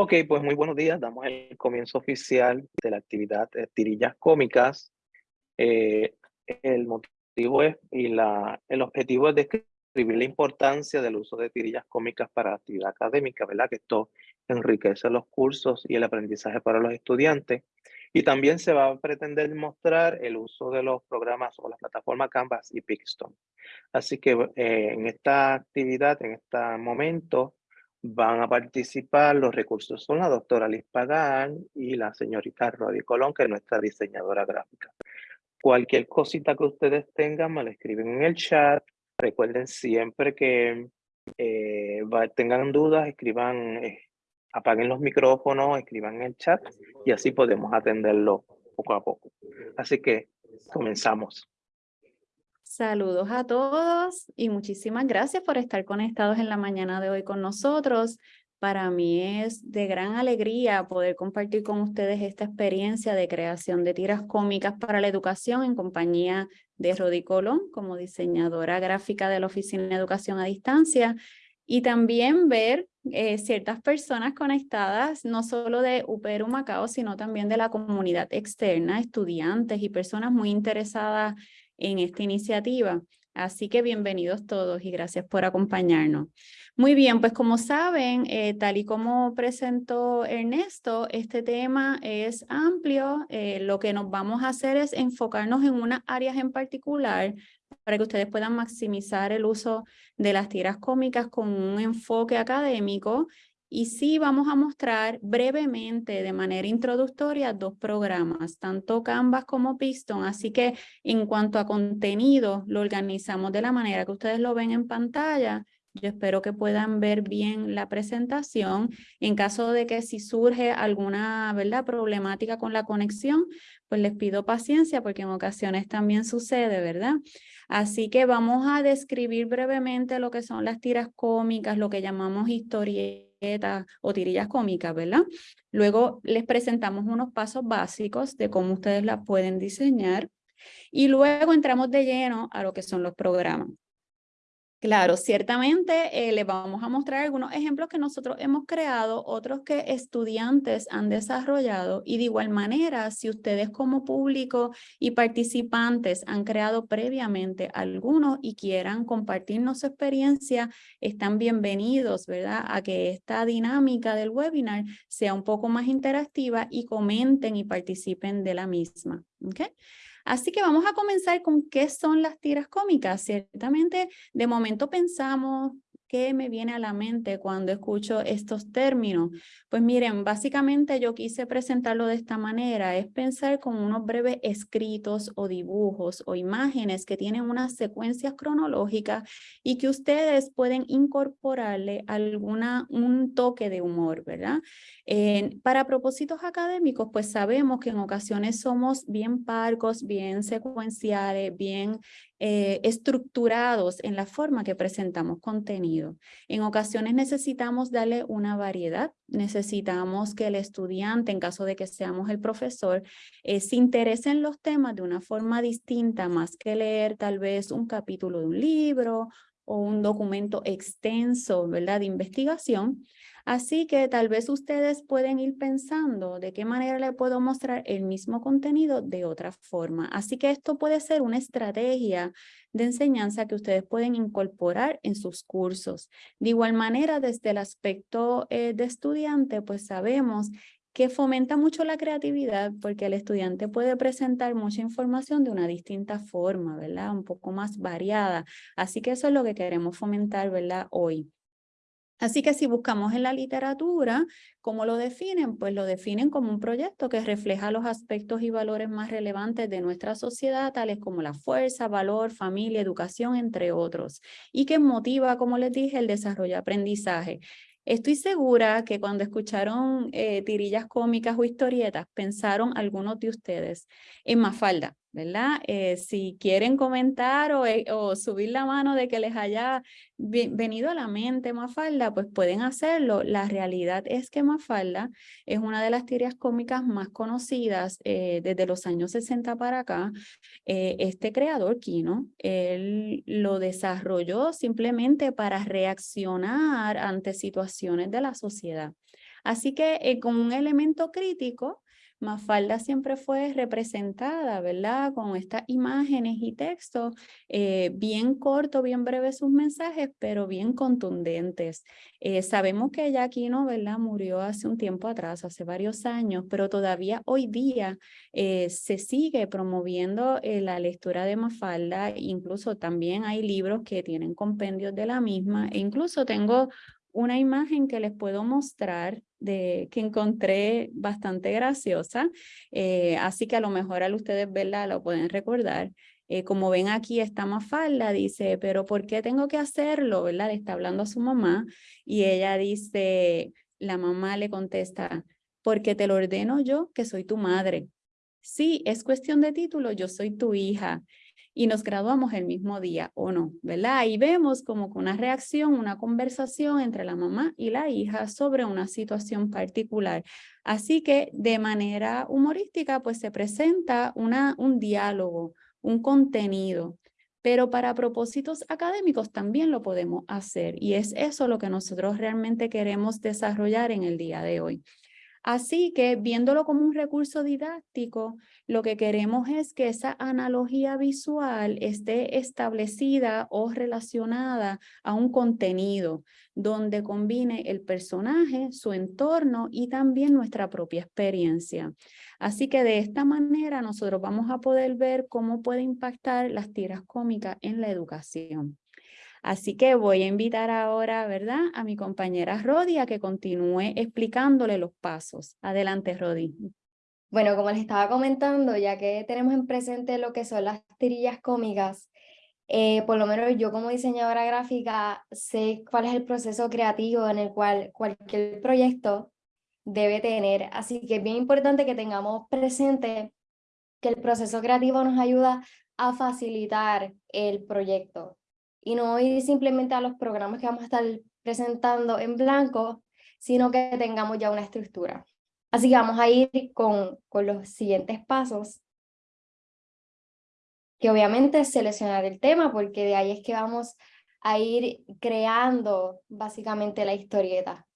Ok, pues muy buenos días. Damos el comienzo oficial de la actividad de tirillas cómicas. Eh, el motivo es, y la, el objetivo es describir la importancia del uso de tirillas cómicas para la actividad académica, ¿verdad? Que esto enriquece los cursos y el aprendizaje para los estudiantes. Y también se va a pretender mostrar el uso de los programas o la plataforma Canvas y Pixton. Así que eh, en esta actividad, en este momento, Van a participar los recursos son la doctora Liz Pagán y la señorita Rodi Colón, que es nuestra diseñadora gráfica. Cualquier cosita que ustedes tengan, me la escriben en el chat. Recuerden siempre que eh, tengan dudas, escriban, eh, apaguen los micrófonos, escriban en el chat y así podemos atenderlo poco a poco. Así que comenzamos. Saludos a todos y muchísimas gracias por estar conectados en la mañana de hoy con nosotros. Para mí es de gran alegría poder compartir con ustedes esta experiencia de creación de tiras cómicas para la educación en compañía de Rodi Colón como diseñadora gráfica de la Oficina de Educación a Distancia y también ver eh, ciertas personas conectadas, no solo de UPR Macao, sino también de la comunidad externa, estudiantes y personas muy interesadas en esta iniciativa. Así que bienvenidos todos y gracias por acompañarnos. Muy bien, pues como saben, eh, tal y como presentó Ernesto, este tema es amplio. Eh, lo que nos vamos a hacer es enfocarnos en unas áreas en particular para que ustedes puedan maximizar el uso de las tiras cómicas con un enfoque académico y sí vamos a mostrar brevemente de manera introductoria dos programas, tanto Canvas como Piston. Así que en cuanto a contenido, lo organizamos de la manera que ustedes lo ven en pantalla. Yo espero que puedan ver bien la presentación. En caso de que si surge alguna ¿verdad? problemática con la conexión, pues les pido paciencia porque en ocasiones también sucede, ¿verdad? Así que vamos a describir brevemente lo que son las tiras cómicas, lo que llamamos historietas o tirillas cómicas, ¿verdad? Luego les presentamos unos pasos básicos de cómo ustedes la pueden diseñar y luego entramos de lleno a lo que son los programas. Claro, ciertamente eh, les vamos a mostrar algunos ejemplos que nosotros hemos creado, otros que estudiantes han desarrollado y de igual manera, si ustedes como público y participantes han creado previamente algunos y quieran compartirnos su experiencia, están bienvenidos, ¿verdad? A que esta dinámica del webinar sea un poco más interactiva y comenten y participen de la misma. Así que vamos a comenzar con qué son las tiras cómicas. Ciertamente, de momento pensamos, ¿Qué me viene a la mente cuando escucho estos términos? Pues miren, básicamente yo quise presentarlo de esta manera, es pensar con unos breves escritos o dibujos o imágenes que tienen unas secuencias cronológicas y que ustedes pueden incorporarle alguna, un toque de humor, ¿verdad? para propósitos académicos, pues sabemos que en ocasiones somos bien parcos, bien secuenciales, bien eh, estructurados en la forma que presentamos contenido. En ocasiones necesitamos darle una variedad, necesitamos que el estudiante, en caso de que seamos el profesor, eh, se interese en los temas de una forma distinta, más que leer tal vez un capítulo de un libro o un documento extenso, ¿verdad?, de investigación, Así que tal vez ustedes pueden ir pensando de qué manera le puedo mostrar el mismo contenido de otra forma. Así que esto puede ser una estrategia de enseñanza que ustedes pueden incorporar en sus cursos. De igual manera, desde el aspecto eh, de estudiante, pues sabemos que fomenta mucho la creatividad porque el estudiante puede presentar mucha información de una distinta forma, ¿verdad? Un poco más variada. Así que eso es lo que queremos fomentar, ¿verdad? Hoy. Así que si buscamos en la literatura, ¿cómo lo definen? Pues lo definen como un proyecto que refleja los aspectos y valores más relevantes de nuestra sociedad, tales como la fuerza, valor, familia, educación, entre otros, y que motiva, como les dije, el desarrollo de aprendizaje. Estoy segura que cuando escucharon eh, tirillas cómicas o historietas, pensaron algunos de ustedes en Mafalda, ¿verdad? Eh, si quieren comentar o, eh, o, subir la mano de que les haya venido a la mente Mafalda, pues pueden hacerlo. La realidad es que Mafalda es una de las tiras cómicas más conocidas eh, desde los años 60 para acá. este creador, Kino, él lo desarrolló simplemente para reaccionar ante situaciones de la sociedad. Así que eh, como un elemento crítico, Mafalda siempre fue representada, ¿verdad? Con estas imágenes y textos, eh, bien corto, bien breve sus mensajes, pero bien contundentes. Eh, sabemos que ella aquí, ¿no? ¿verdad? Murió hace un tiempo atrás, hace varios años, pero todavía hoy día eh, se sigue promoviendo la lectura de Mafalda, incluso también hay libros que tienen compendios de la misma, e incluso tengo una imagen que les puedo mostrar de que encontré bastante graciosa, eh, así que a lo mejor al ustedes verla lo pueden recordar. Eh, como ven aquí está Mafalda, dice, pero ¿por qué tengo que hacerlo? ¿verdad? Le está hablando a su mamá y ella dice, la mamá le contesta, porque te lo ordeno yo que soy tu madre. Sí, es cuestión de título, yo soy tu hija y nos graduamos el mismo día o no, ¿verdad? Ahí vemos como que una reacción, una conversación entre la mamá y la hija sobre una situación particular. Así que de manera humorística pues se presenta una, un diálogo, un contenido, pero para propósitos académicos también lo podemos hacer y es eso lo que nosotros realmente queremos desarrollar en el día de hoy. Así que viéndolo como un recurso didáctico, lo que queremos es que esa analogía visual esté establecida o relacionada a un contenido donde combine el personaje, su entorno y también nuestra propia experiencia. Así que de esta manera nosotros vamos a poder ver cómo puede impactar las tiras cómicas en la educación. Así que voy a invitar ahora, ¿verdad? A mi compañera Rodi a que continúe explicándole los pasos. Adelante, Rodi. Bueno, como les estaba comentando, ya que tenemos en presente lo que son las tirillas cómicas, eh, por lo menos yo como diseñadora gráfica sé cuál es el proceso creativo en el cual cualquier proyecto debe tener. Así que es bien importante que tengamos presente que el proceso creativo nos ayuda a facilitar el proyecto y no ir simplemente a los programas que vamos a estar presentando en blanco, sino que tengamos ya una estructura. Así que vamos a ir con, con los siguientes pasos, que obviamente es seleccionar el tema, porque de ahí es que vamos a ir creando básicamente la historieta.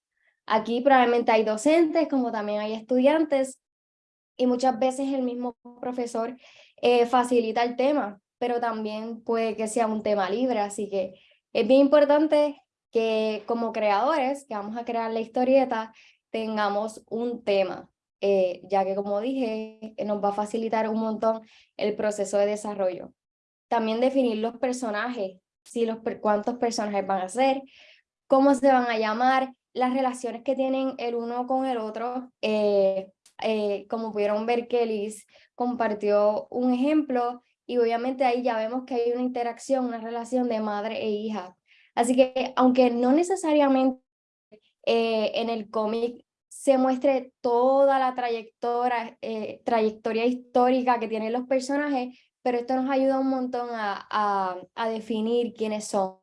Aquí probablemente hay docentes, como también hay estudiantes, y muchas veces el mismo profesor eh, facilita el tema pero también puede que sea un tema libre, así que es bien importante que como creadores, que vamos a crear la historieta, tengamos un tema, eh, ya que como dije, nos va a facilitar un montón el proceso de desarrollo. También definir los personajes, si los, cuántos personajes van a ser, cómo se van a llamar, las relaciones que tienen el uno con el otro. Eh, eh, como pudieron ver, Kelly compartió un ejemplo y obviamente ahí ya vemos que hay una interacción, una relación de madre e hija. Así que aunque no necesariamente eh, en el cómic se muestre toda la trayectoria, eh, trayectoria histórica que tienen los personajes, pero esto nos ayuda un montón a, a, definir quiénes son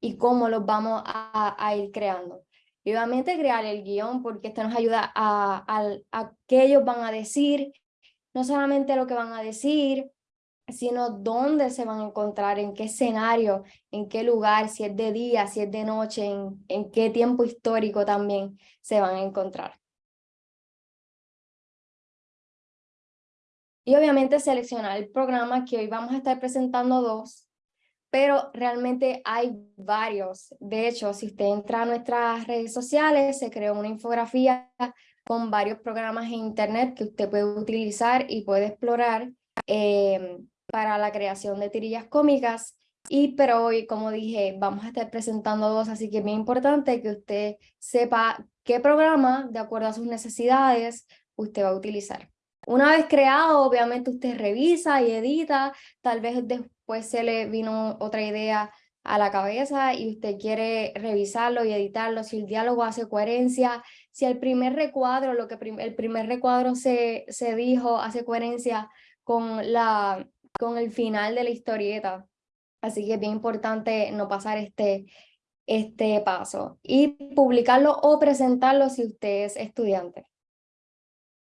y cómo los vamos a, a, ir creando. Y obviamente crear el guion, porque esto nos ayuda a, a, a qué ellos van a decir, no solamente lo que van a decir, sino dónde se van a encontrar, en qué escenario, en qué lugar, si es de día, si es de noche, en, en qué tiempo histórico también se van a encontrar. Y obviamente seleccionar el programa, que hoy vamos a estar presentando dos, pero realmente hay varios. De hecho, si usted entra a nuestras redes sociales, se creó una infografía con varios programas en internet que usted puede utilizar y puede explorar eh, para la creación de tirillas cómicas. Y pero hoy, como dije, vamos a estar presentando dos, así que es bien importante que usted sepa qué programa, de acuerdo a sus necesidades, usted va a utilizar. Una vez creado, obviamente usted revisa y edita, tal vez después se le vino otra idea a la cabeza y usted quiere revisarlo y editarlo, si el diálogo hace coherencia, si el primer recuadro, lo que el primer recuadro se, se dijo, hace coherencia con la, con el final de la historieta. Así que es bien importante no pasar este, este paso. Y publicarlo o presentarlo si usted es estudiante.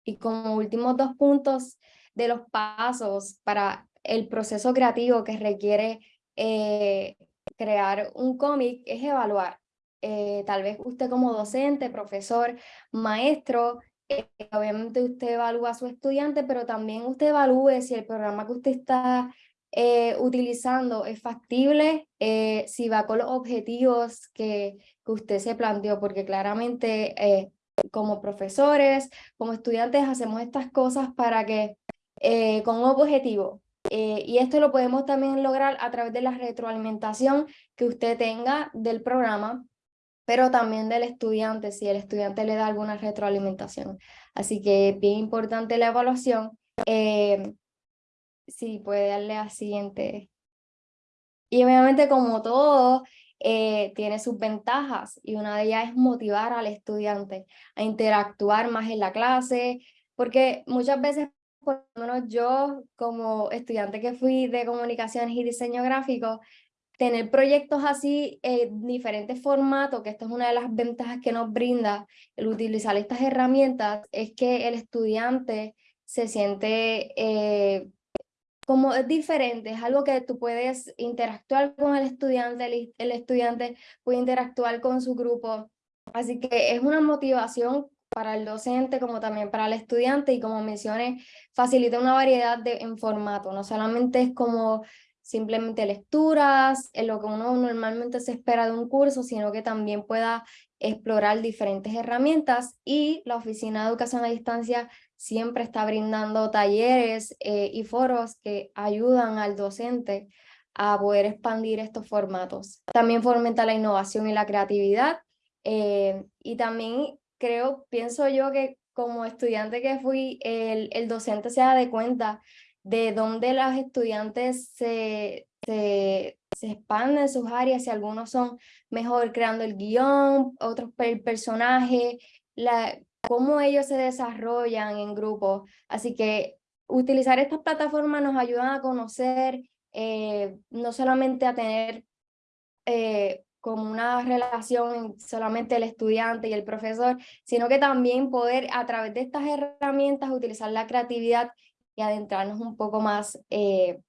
Y como últimos dos puntos de los pasos para el proceso creativo que requiere eh, crear un cómic es evaluar. eh, tal vez usted como docente, profesor, maestro, eh, obviamente usted evalúa a su estudiante, pero también usted evalúe si el programa que usted está eh, utilizando es factible, si va con los objetivos que, que usted se planteó, porque claramente como profesores, como estudiantes, hacemos estas cosas para que, con un objetivo, y esto lo podemos también lograr a través de la retroalimentación que usted tenga del programa pero también del estudiante, si el estudiante le da alguna retroalimentación. Así que es bien importante la evaluación. Eh, sí, puede darle a siguiente. Y obviamente como todo, eh, tiene sus ventajas y una de ellas es motivar al estudiante a interactuar más en la clase, porque muchas veces, por lo menos yo como estudiante que fui de comunicaciones y diseño gráfico, tener proyectos así en diferentes formatos, que esto es una de las ventajas que nos brinda el utilizar estas herramientas, es que el estudiante se siente eh, como es diferente, es algo que tú puedes interactuar con el estudiante, el, el estudiante puede interactuar con su grupo, así que es una motivación para el docente como también para el estudiante y como mencioné, facilita una variedad de, en formato, no solamente es como simplemente lecturas, en lo que uno normalmente se espera de un curso, sino que también pueda explorar diferentes herramientas y la Oficina de Educación a Distancia siempre está brindando talleres eh, y foros que ayudan al docente a poder expandir estos formatos. También fomenta la innovación y la creatividad eh, y también creo, pienso yo que como estudiante que fui, el, el docente se da de cuenta de dónde los estudiantes se, se, se expanden sus áreas, si algunos son mejor creando el guion, otros el personaje, la, cómo ellos se desarrollan en grupo. Así que utilizar estas plataformas nos ayudan a conocer, eh, no solamente a tener eh, como una relación solamente el estudiante y el profesor, sino que también poder a través de estas herramientas utilizar la creatividad y adentrarnos un poco más eh,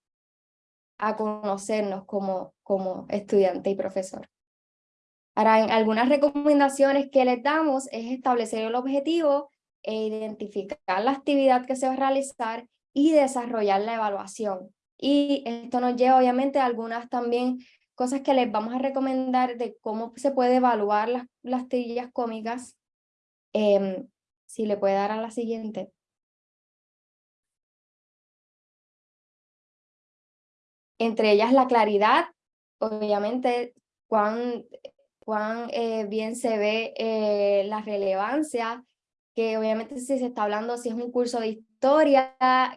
a conocernos como, como estudiante y profesor. Ahora, algunas recomendaciones que les damos es establecer el objetivo e identificar la actividad que se va a realizar y desarrollar la evaluación. Y esto nos lleva obviamente a algunas también cosas que les vamos a recomendar de cómo se puede evaluar las, las tirillas cómicas. Em, si le puede dar a la siguiente. Entre ellas la claridad, obviamente cuán, cuán eh, bien se ve eh, la relevancia, que obviamente si se está hablando, si es un curso de historia,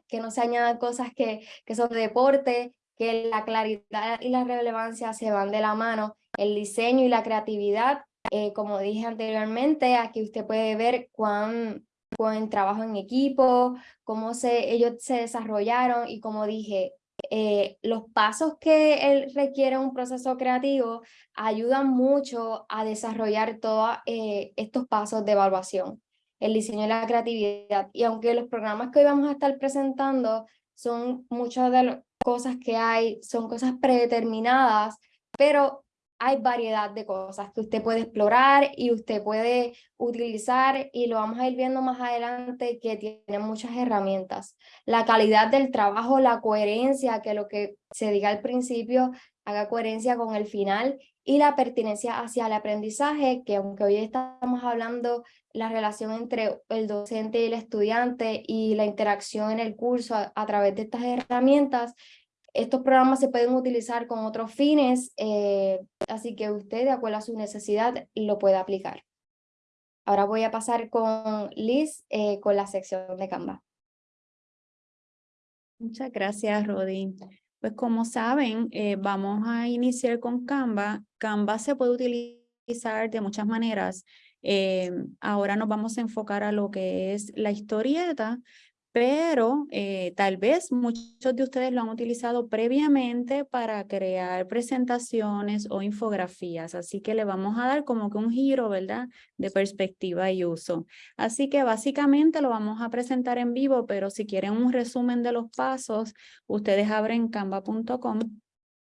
que no se añadan cosas que, que son de deporte, que la claridad y la relevancia se van de la mano, el diseño y la creatividad, eh, como dije anteriormente, aquí usted puede ver cuán, cuán trabajo en equipo, cómo se, ellos se desarrollaron y como dije, eh, los pasos que requiere un proceso creativo ayudan mucho a desarrollar todos eh, estos pasos de evaluación, el diseño y la creatividad. Y aunque los programas que hoy vamos a estar presentando son muchas de las cosas que hay, son cosas predeterminadas, pero hay variedad de cosas que usted puede explorar y usted puede utilizar y lo vamos a ir viendo más adelante que tiene muchas herramientas. La calidad del trabajo, la coherencia, que lo que se diga al principio haga coherencia con el final y la pertinencia hacia el aprendizaje, que aunque hoy estamos hablando la relación entre el docente y el estudiante y la interacción en el curso a través de estas herramientas, estos programas se pueden utilizar con otros fines, eh, así que usted, de acuerdo a su necesidad, lo puede aplicar. Ahora voy a pasar con Liz eh, con la sección de Canva. Muchas gracias, Rodi. Pues como saben, eh, vamos a iniciar con Canva. Canva se puede utilizar de muchas maneras. ahora nos vamos a enfocar a lo que es la historieta, pero eh, tal vez muchos de ustedes lo han utilizado previamente para crear presentaciones o infografías, así que le vamos a dar como que un giro, ¿verdad?, de perspectiva y uso. Así que básicamente lo vamos a presentar en vivo, pero si quieren un resumen de los pasos, ustedes abren canva.com,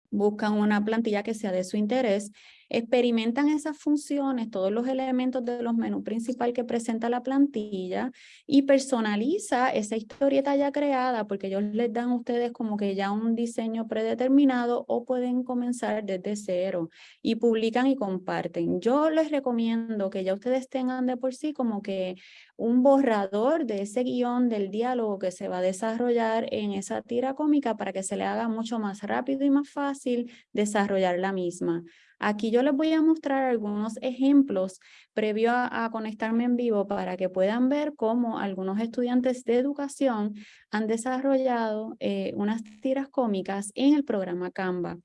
buscan una plantilla que sea de su interés experimentan esas funciones, todos los elementos de los menús principal que presenta la plantilla y personaliza esa historieta ya creada porque ellos les dan a ustedes como que ya un diseño predeterminado o pueden comenzar desde cero y publican y comparten. Yo les recomiendo que ya ustedes tengan de por sí como que un borrador de ese guion del diálogo que se va a desarrollar en esa tira cómica para que se le haga mucho más rápido y más fácil desarrollar la misma. Aquí yo les voy a mostrar algunos ejemplos previo a, conectarme en vivo para que puedan ver cómo algunos estudiantes de educación han desarrollado eh, unas tiras cómicas en el programa Canva.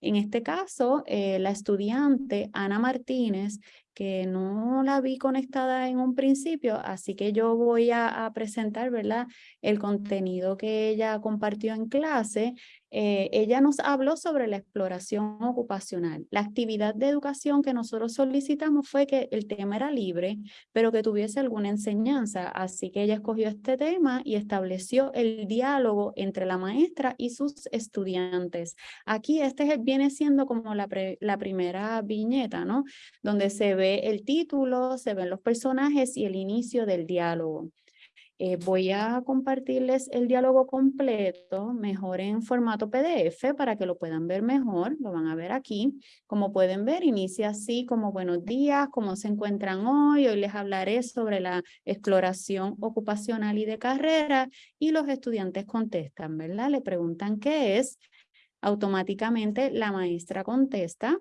En este caso, eh, la estudiante Ana Martínez que no la vi conectada en un principio, así que yo voy a, presentar ¿verdad? el contenido que ella compartió en clase. Eh, ella nos habló sobre la exploración ocupacional. La actividad de educación que nosotros solicitamos fue que el tema era libre, pero que tuviese alguna enseñanza. Así que ella escogió este tema y estableció el diálogo entre la maestra y sus estudiantes. Aquí este viene siendo como la, la primera viñeta, ¿no? Donde se ve el título, se ven los personajes y el inicio del diálogo. Eh, voy a compartirles el diálogo completo, mejor en formato PDF para que lo puedan ver mejor, lo van a ver aquí. Como pueden ver, inicia así como buenos días, cómo se encuentran hoy, hoy les hablaré sobre la exploración ocupacional y de carrera y los estudiantes contestan, ¿verdad? Le preguntan qué es, automáticamente la maestra contesta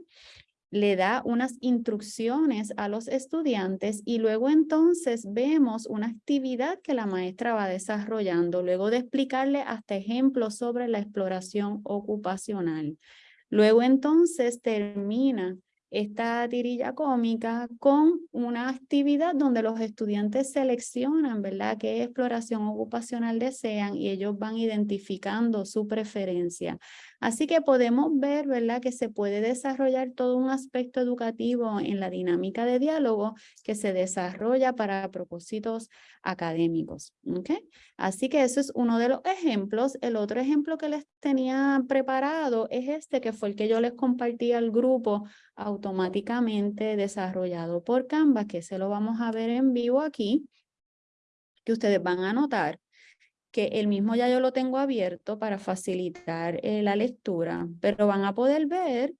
le da unas instrucciones a los estudiantes y luego entonces vemos una actividad que la maestra va desarrollando, luego de explicarle hasta ejemplos sobre la exploración ocupacional. Luego entonces termina esta tirilla cómica con una actividad donde los estudiantes seleccionan, ¿verdad?, qué exploración ocupacional desean y ellos van identificando su preferencia. Así que podemos ver, ¿verdad?, que se puede desarrollar todo un aspecto educativo en la dinámica de diálogo que se desarrolla para propósitos académicos. Así que eso es uno de los ejemplos. El otro ejemplo que les tenía preparado es este, que fue el que yo les compartí al grupo automáticamente desarrollado por Canva, que se lo vamos a ver en vivo aquí, que ustedes van a notar que el mismo ya yo lo tengo abierto para facilitar eh, la lectura, pero van a poder ver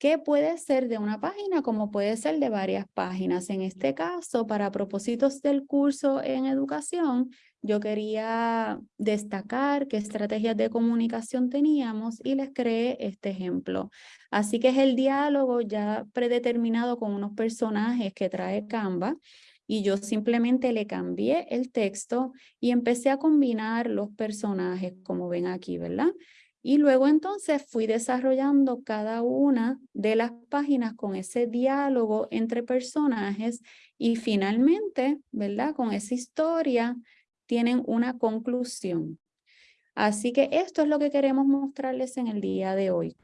que puede ser de una página como puede ser de varias páginas. En este caso, para propósitos del curso en educación, yo quería destacar qué estrategias de comunicación teníamos y les creé este ejemplo. Así que es el diálogo ya predeterminado con unos personajes que trae Canva y yo simplemente le cambié el texto y empecé a combinar los personajes como ven aquí, ¿verdad? Y luego entonces fui desarrollando cada una de las páginas con ese diálogo entre personajes y finalmente, ¿verdad? Con esa historia tienen una conclusión. Así que esto es lo que queremos mostrarles en el día de hoy.